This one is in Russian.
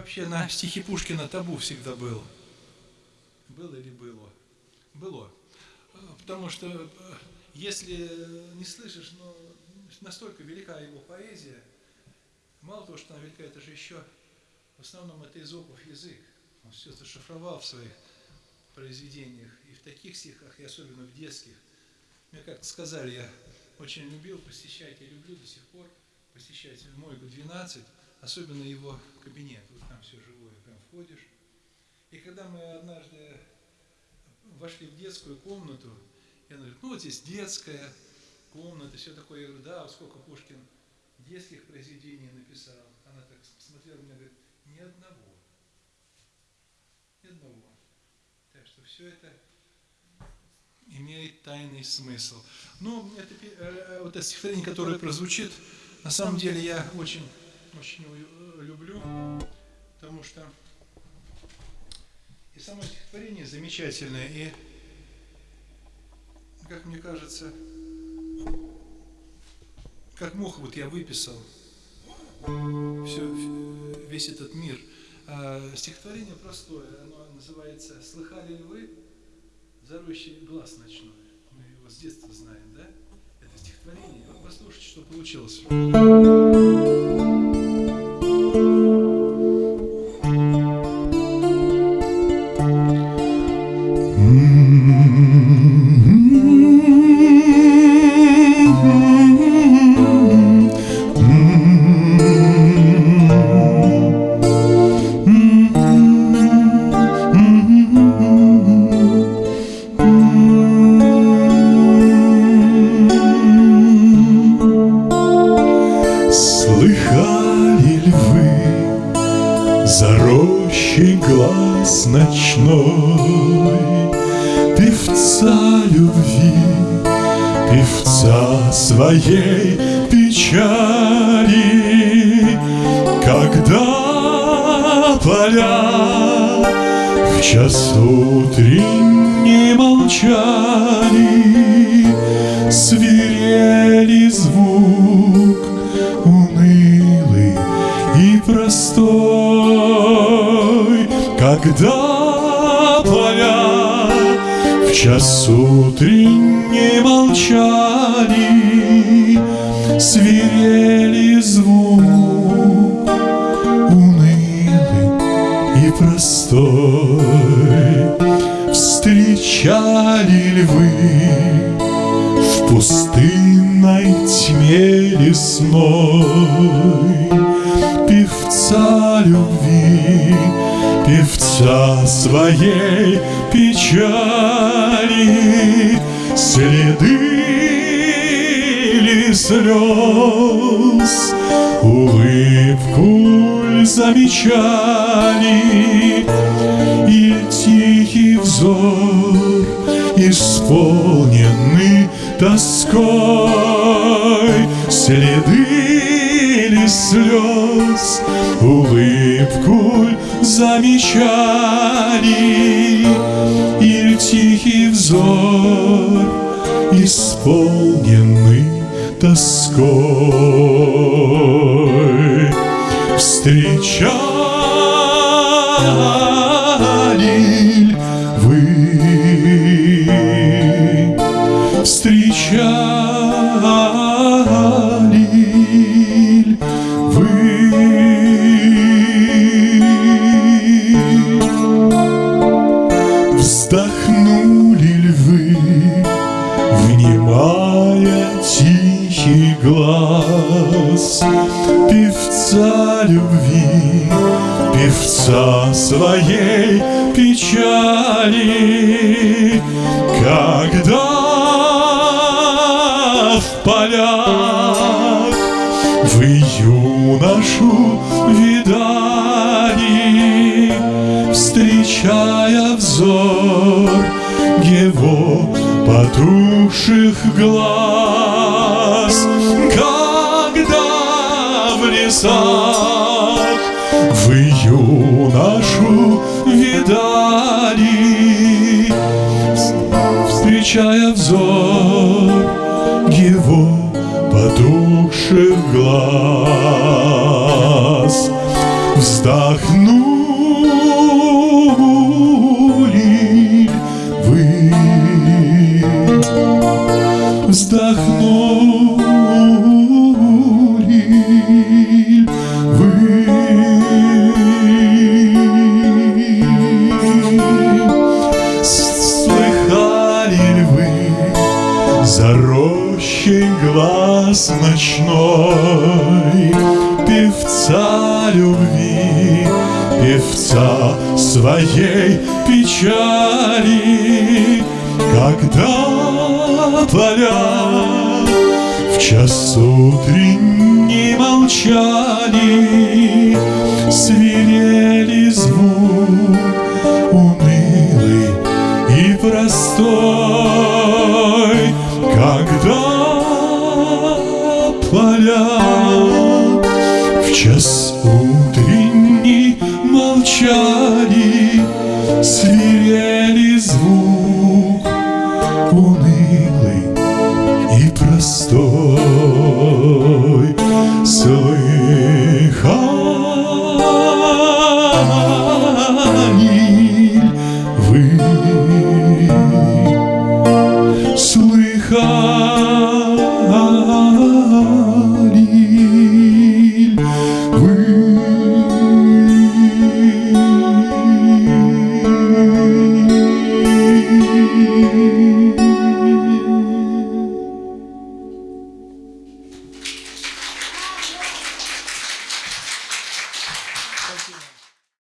вообще на стихи Пушкина табу всегда был. Было или было? Было. Потому что э, если не слышишь, но настолько велика его поэзия, мало того, что она велика, это же еще в основном это Изопов язык. Он все это шифровал в своих произведениях, и в таких стихах, и особенно в детских. Мне как-то сказали, я очень любил посещать, я люблю до сих пор посещать Мойгу 12, особенно его кабинет. Вот там все живое, прям входишь. И когда мы однажды вошли в детскую комнату, я говорю, ну вот здесь детская комната, все такое. Я говорю, да, сколько Пушкин детских произведений написал. Она так смотрела на меня, говорит, ни одного. Ни одного. Так что все это имеет тайный смысл. Ну, это, э, вот это стихотворение, которое прозвучит, на самом деле я очень, очень люблю, потому что и само стихотворение замечательное, и, как мне кажется, как мог вот я выписал все, весь этот мир. А, стихотворение простое, оно называется «Слыхали ли вы зарущий глаз ночной?» Мы его с детства знаем, да? Стихотворение. Послушайте, что получилось. Своей печали, когда поля в час утренний молчали, свирели когда поля в час утренний молчали, свирели звук унылый и простой. Встречали ли вы в пустынной тьме лесной певца своей печали Следы слез Улыбку замечали И тихий взор Исполненный тоской Следы ли слез Улыбку замечали. И тихий взор Исполненный тоской. Встречали Любви, певца своей печали. Когда в полях вы юношу видали Встречая взор его потухших глаз, встречая взор его потухших глаз. вздохнули ночной. Певца любви, певца своей печали. Когда поля в час утренний молчали поля в час утренний молчали, свирели